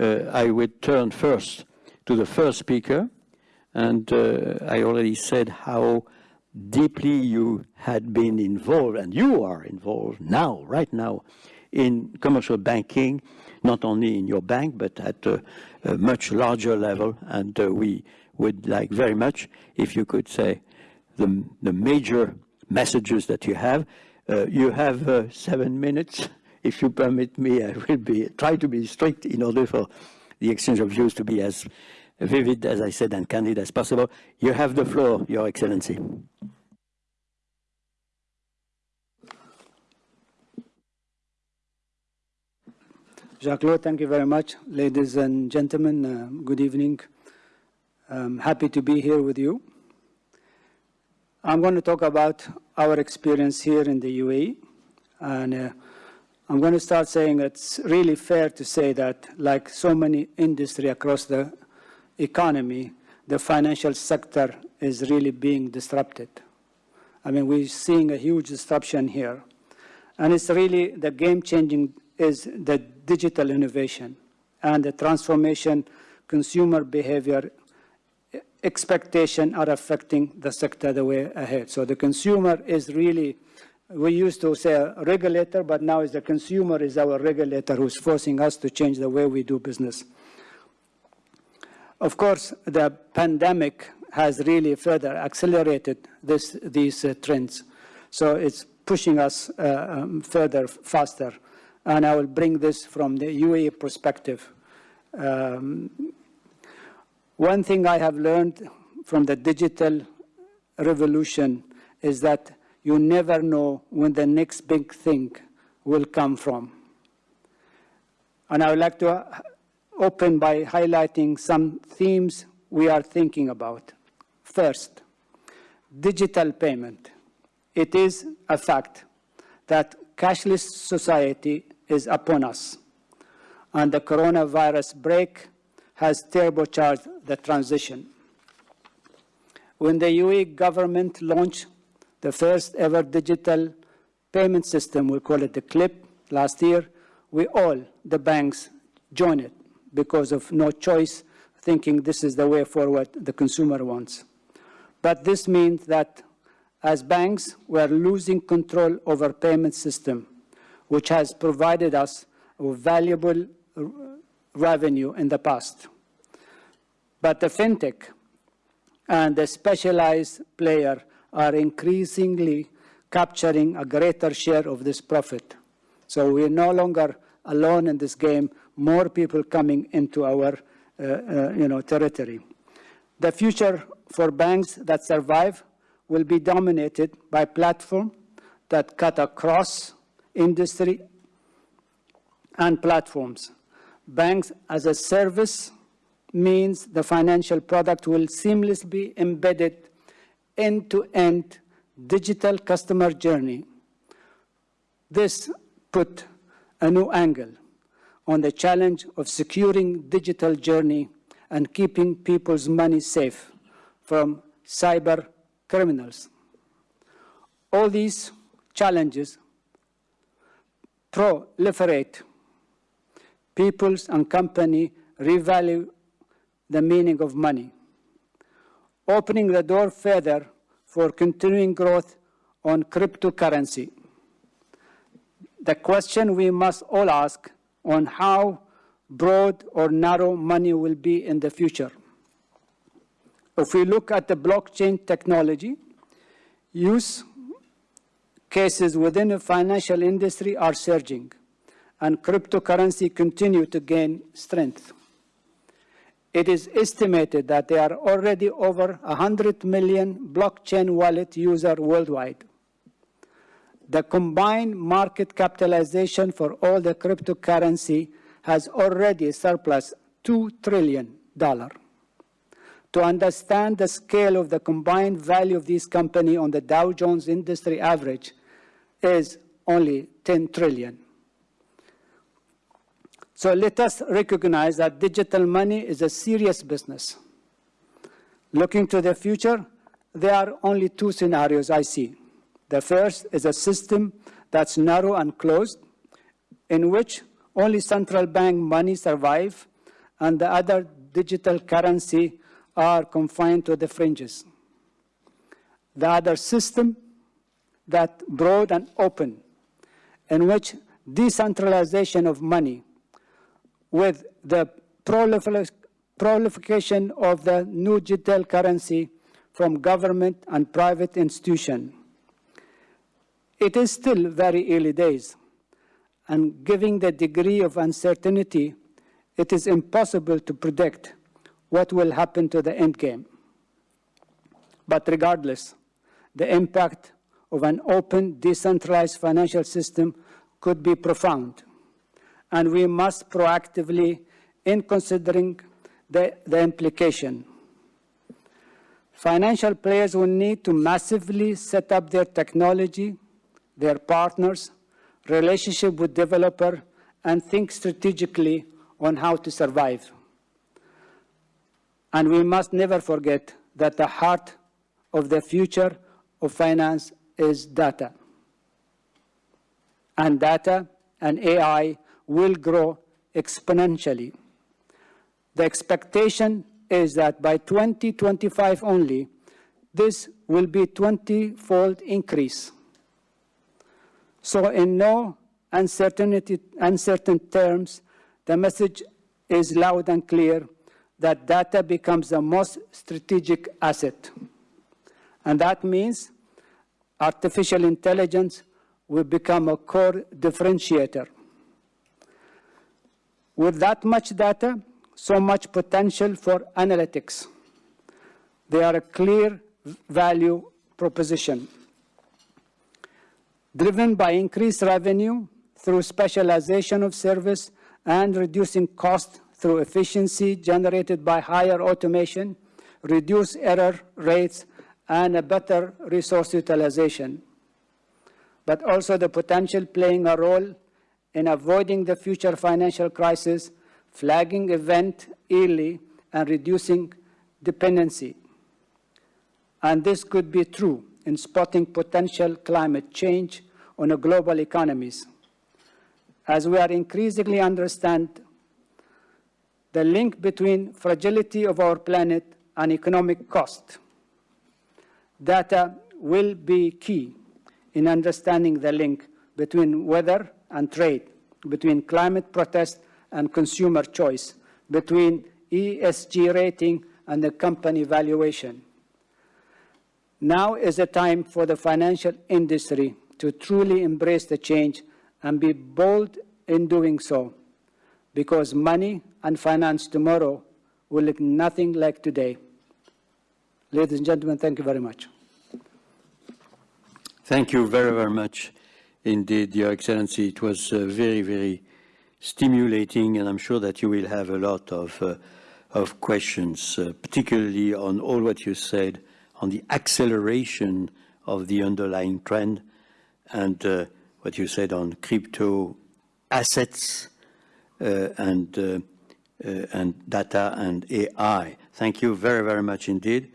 uh, I would turn first to the first speaker, and uh, I already said how deeply you had been involved, and you are involved now, right now, in commercial banking, not only in your bank, but at a, a much larger level. And uh, we would like very much if you could say the, the major messages that you have. Uh, you have uh, seven minutes. If you permit me, I will be try to be strict in order for the exchange of views to be as vivid, as I said, and candid as possible. You have the floor, Your Excellency. Jacques, thank you very much. Ladies and gentlemen, uh, good evening. I'm happy to be here with you. I'm going to talk about our experience here in the UAE. And uh, I'm going to start saying it's really fair to say that, like so many industry across the economy, the financial sector is really being disrupted. I mean, we're seeing a huge disruption here. And it's really the game-changing is the digital innovation and the transformation consumer behavior expectation are affecting the sector the way ahead. So the consumer is really, we used to say regulator, but now is the consumer is our regulator who's forcing us to change the way we do business. Of course, the pandemic has really further accelerated this, these uh, trends. So it's pushing us uh, um, further, faster. And I will bring this from the UAE perspective. Um, one thing I have learned from the digital revolution is that you never know when the next big thing will come from. And I would like to uh, open by highlighting some themes we are thinking about. First, digital payment. It is a fact that cashless society is upon us, and the coronavirus break has turbocharged the transition. When the UAE government launched the first ever digital payment system, we call it the CLIP, last year, we all, the banks, joined it because of no choice, thinking this is the way forward the consumer wants. But this means that as banks, we are losing control over payment system, which has provided us with valuable revenue in the past. But the fintech and the specialized player are increasingly capturing a greater share of this profit. So we're no longer alone in this game, more people coming into our uh, uh, you know, territory. The future for banks that survive will be dominated by platforms that cut across industry and platforms. Banks as a service means the financial product will seamlessly be embedded end-to-end -end digital customer journey. This put a new angle on the challenge of securing digital journey and keeping people's money safe from cyber criminals. All these challenges proliferate. Peoples and company revalue the meaning of money, opening the door further for continuing growth on cryptocurrency the question we must all ask on how broad or narrow money will be in the future. If we look at the blockchain technology, use cases within the financial industry are surging, and cryptocurrency continue to gain strength. It is estimated that there are already over 100 million blockchain wallet users worldwide the combined market capitalization for all the cryptocurrency has already surpassed $2 trillion. To understand the scale of the combined value of these companies on the Dow Jones industry average is only 10 trillion. So let us recognize that digital money is a serious business. Looking to the future, there are only two scenarios I see. The first is a system that's narrow and closed, in which only central bank money survive and the other digital currency are confined to the fringes. The other system that broad and open, in which decentralization of money with the proliferation of the new digital currency from government and private institution. It is still very early days, and given the degree of uncertainty, it is impossible to predict what will happen to the end game. But regardless, the impact of an open, decentralized financial system could be profound, and we must proactively, in considering the, the implication. Financial players will need to massively set up their technology, their partners, relationship with developer, and think strategically on how to survive. And we must never forget that the heart of the future of finance is data. And data and AI will grow exponentially. The expectation is that by 2025 only, this will be 20-fold increase. So in no uncertainty, uncertain terms, the message is loud and clear that data becomes the most strategic asset. And that means artificial intelligence will become a core differentiator. With that much data, so much potential for analytics. They are a clear value proposition. Driven by increased revenue through specialization of service and reducing cost through efficiency generated by higher automation, reduced error rates, and a better resource utilization. But also the potential playing a role in avoiding the future financial crisis flagging event early and reducing dependency. And this could be true in spotting potential climate change on global economies. As we are increasingly understand the link between fragility of our planet and economic cost. Data will be key in understanding the link between weather and trade, between climate protest and consumer choice, between ESG rating and the company valuation. Now is the time for the financial industry to truly embrace the change and be bold in doing so, because money and finance tomorrow will look nothing like today. Ladies and gentlemen, thank you very much. Thank you very, very much indeed, Your Excellency. It was uh, very, very stimulating, and I'm sure that you will have a lot of, uh, of questions, uh, particularly on all what you said on the acceleration of the underlying trend and uh, what you said on crypto assets uh, and, uh, and data and AI. Thank you very, very much indeed.